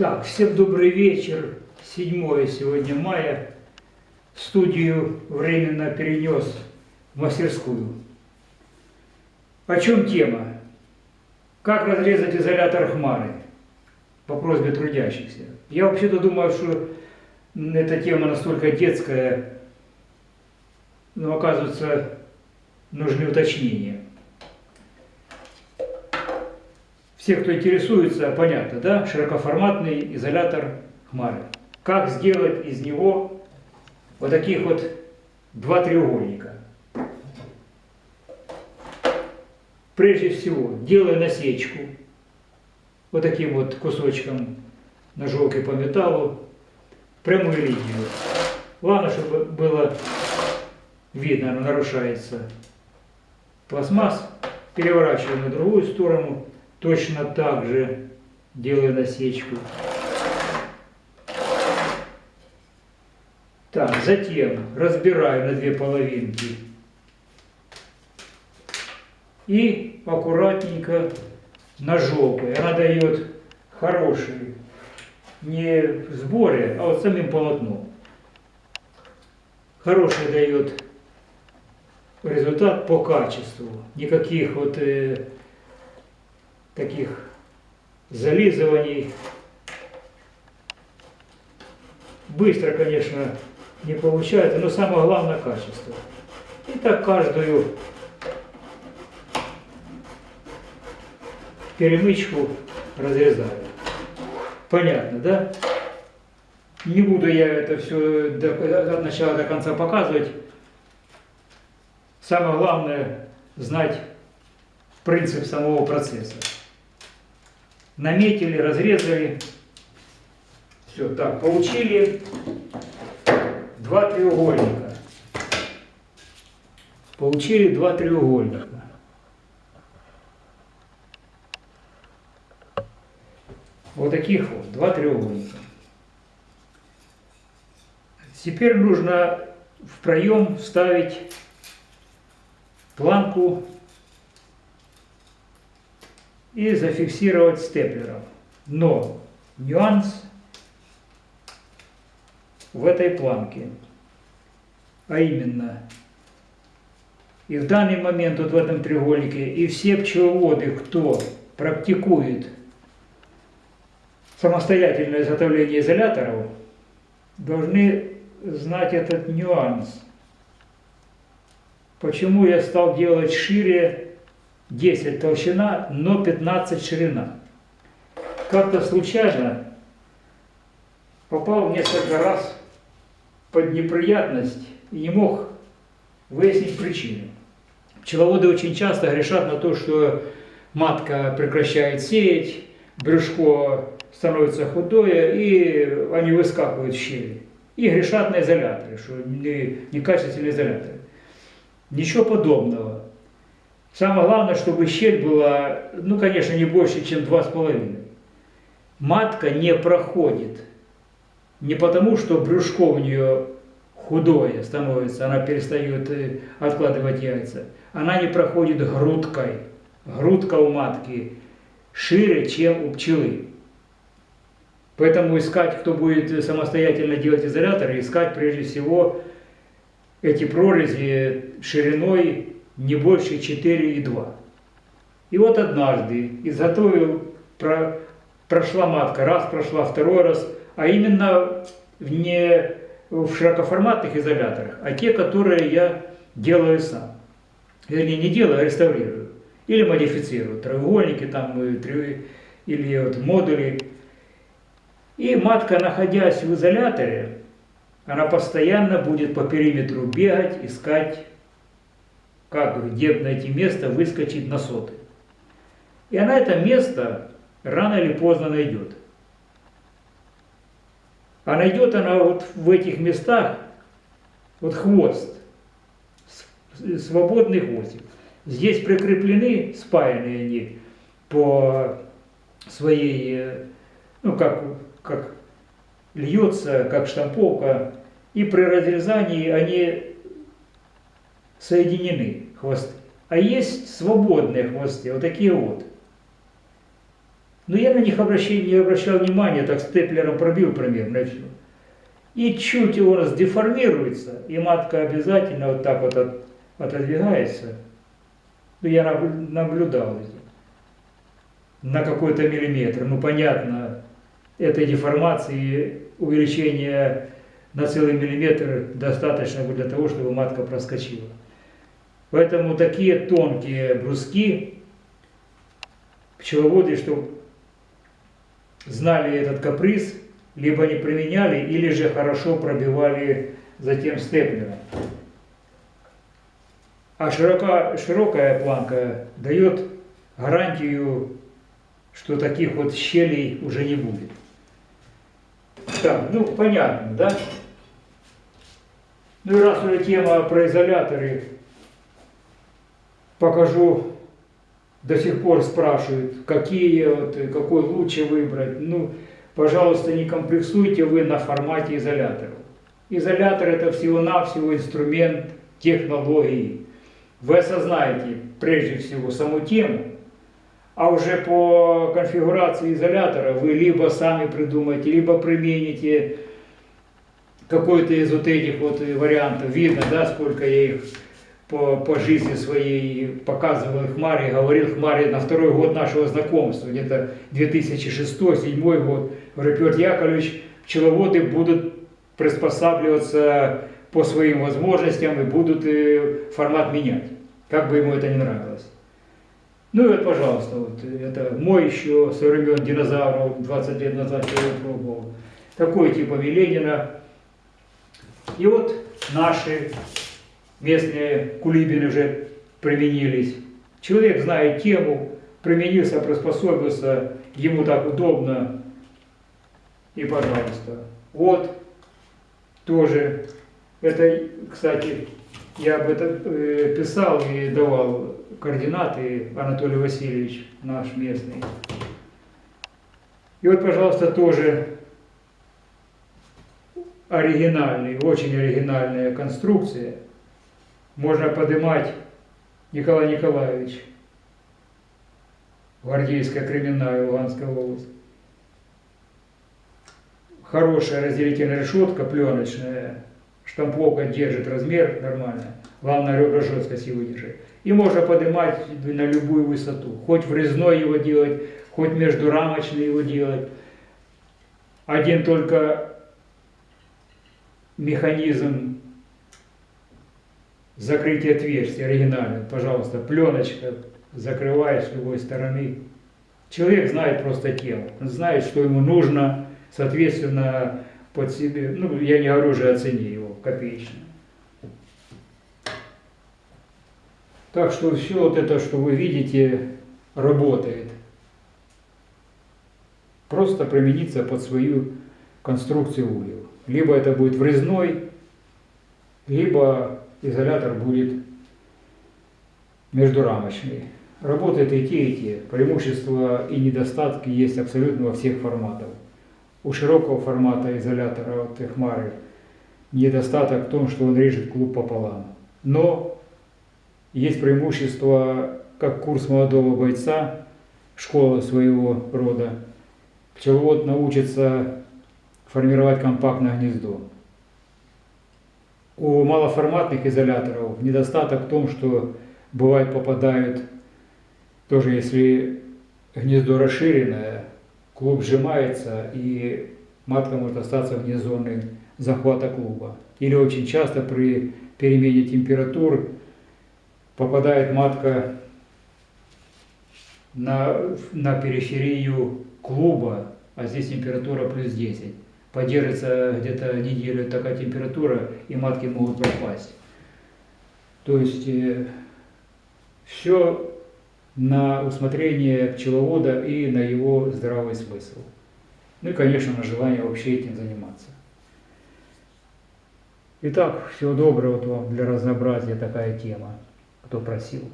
Так, всем добрый вечер. 7 сегодня мая. Студию временно перенес в мастерскую. О чем тема? Как разрезать изолятор хмары по просьбе трудящихся. Я вообще-то думаю, что эта тема настолько детская, но оказывается нужны уточнения. Все, кто интересуется, понятно, да? Широкоформатный изолятор хмары. Как сделать из него вот таких вот два треугольника. Прежде всего, делая насечку вот таким вот кусочком ножовки по металлу, прямую линию. Главное, чтобы было видно, она нарушается пластмасс. Переворачиваем на другую сторону Точно так же делаю насечку. Так, затем разбираю на две половинки. И аккуратненько ножовкой. Она дает хороший, не в сборе, а вот самим полотном. Хороший дает результат по качеству. Никаких вот э, таких зализываний. Быстро, конечно, не получается, но самое главное качество. И так каждую перемычку разрезаю. Понятно, да? Не буду я это все от начала до конца показывать. Самое главное знать принцип самого процесса наметили, разрезали. Все, так, получили два треугольника. Получили два треугольника. Вот таких вот, два треугольника. Теперь нужно в проем вставить планку и зафиксировать степлером. Но нюанс в этой планке. А именно, и в данный момент вот в этом треугольнике, и все пчеловоды, кто практикует самостоятельное изготовление изоляторов, должны знать этот нюанс. Почему я стал делать шире 10 толщина, но 15 ширина. Как-то случайно попал несколько раз под неприятность и не мог выяснить причину. Пчеловоды очень часто грешат на то, что матка прекращает сеять, брюшко становится худое, и они выскакивают в щели. И грешат на изоляторы, что некачественные изоляторы. Ничего подобного. Самое главное, чтобы щель была, ну, конечно, не больше, чем 2,5. Матка не проходит. Не потому, что брюшко у нее худое становится, она перестает э, откладывать яйца. Она не проходит грудкой. Грудка у матки шире, чем у пчелы. Поэтому искать, кто будет самостоятельно делать изоляторы, искать прежде всего эти прорези шириной не больше 4,2. И вот однажды изготовил, про, прошла матка, раз прошла, второй раз, а именно в не в широкоформатных изоляторах, а те, которые я делаю сам. Вернее, не делаю, а реставрирую. Или модифицирую. Треугольники там, или вот модули. И матка, находясь в изоляторе, она постоянно будет по периметру бегать, искать как, где найти место, выскочить на соты. И она это место рано или поздно найдет. А найдет она вот в этих местах вот хвост, свободный хвостик. Здесь прикреплены, спаянные они по своей, ну как, как льется, как штамповка, и при разрезании они соединены хвосты. А есть свободные хвосты, вот такие вот. Но я на них обращение, не обращал внимания, так степлером пробил примерно и все. И чуть его раздеформируется, и матка обязательно вот так вот от, отодвигается. Ну, я наблюдал на какой-то миллиметр. Ну, понятно, этой деформации увеличения на целый миллиметр достаточно для того, чтобы матка проскочила. Поэтому такие тонкие бруски пчеловоды, чтобы знали этот каприз, либо не применяли, или же хорошо пробивали затем степлером. А широка, широкая планка дает гарантию, что таких вот щелей уже не будет. Так, ну понятно, да? Ну и раз уже тема про изоляторы, покажу, до сих пор спрашивают, какие, вот, какой лучше выбрать. Ну, пожалуйста, не комплексуйте вы на формате изоляторов. Изолятор это всего-навсего инструмент технологии. Вы осознаете прежде всего саму тему, а уже по конфигурации изолятора вы либо сами придумаете, либо примените какой-то из вот этих вот вариантов. Видно, да, сколько я их по, по жизни своей показывал Хмаре, говорил Хмаре на второй год нашего знакомства, где-то 2006-2007 год. Говорю, Петр Яковлевич, пчеловоды будут приспосабливаться по своим возможностям и будут э, формат менять, как бы ему это не нравилось. Ну и вот, пожалуйста, вот это мой еще со времен динозавров 20 лет назад я пробовал. Такой типа Ленина. И вот наши местные кулибины уже применились. Человек знает тему, применился, приспособился, ему так удобно. И пожалуйста. Вот тоже, это, кстати, я об этом э, писал и давал координаты Анатолий Васильевич, наш местный. И вот, пожалуйста, тоже оригинальный, очень оригинальная конструкция. Можно поднимать Николай Николаевич, Гвардейская криминальная Луганская область. Хорошая разделительная решетка, пленочная, штамповка держит размер нормально. Главное, ребра жесткости выдержать. И можно поднимать на любую высоту. Хоть врезной его делать, хоть между рамочной его делать. Один только механизм закрытия отверстия оригинальный. Пожалуйста, пленочка закрывает с любой стороны. Человек знает просто тело. Он знает, что ему нужно, соответственно, под себе. Ну, я не говорю уже о цене его, копеечной. Так что все вот это, что вы видите, работает. Просто примениться под свою конструкцию ульев. Либо это будет врезной, либо изолятор будет междурамочный. Работает и те, и те. Преимущества и недостатки есть абсолютно во всех форматах. У широкого формата изолятора от Эхмары недостаток в том, что он режет клуб пополам. Но есть преимущество, как курс молодого бойца, школа своего рода. Пчеловод научится формировать компактное гнездо. У малоформатных изоляторов недостаток в том, что бывает попадают, тоже если гнездо расширенное, клуб сжимается и матка может остаться вне зоны захвата клуба. Или очень часто при перемене температур попадает матка на, на периферию клуба, а здесь температура плюс 10. Поддержится где-то неделю такая температура, и матки могут пропасть. То есть э, все на усмотрение пчеловода и на его здравый смысл. Ну и, конечно, на желание вообще этим заниматься. Итак, всего доброго вот вам для разнообразия такая тема кто просил.